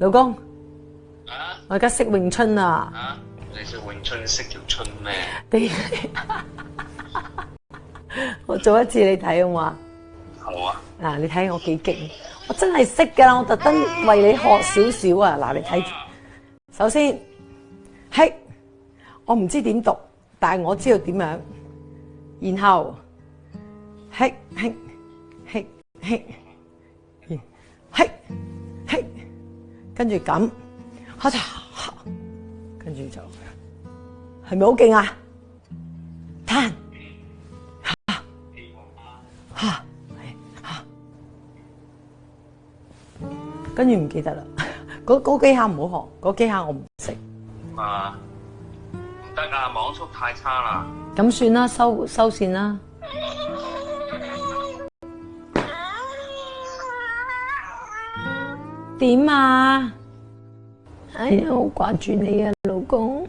老公，我而家识咏春啊！你识咏春识条春咩？我做一次你睇好唔好啊？嗱，你睇我几劲，我真系识噶啦！我特登为你学少少啊！嗱，你睇，首先，嘿，我唔知点读，但系我知道点样，然后，嘿，嘿，嘿，嘿。跟住咁，开台，跟住就，系咪好劲啊？叹，摊，吓吓，跟住唔记得啦。嗰嗰几下唔好学，嗰几下我唔识。啊，唔得啊，网速太差啦。咁算啦，收收线啦。点啊！哎呀，我挂住你啊，老公。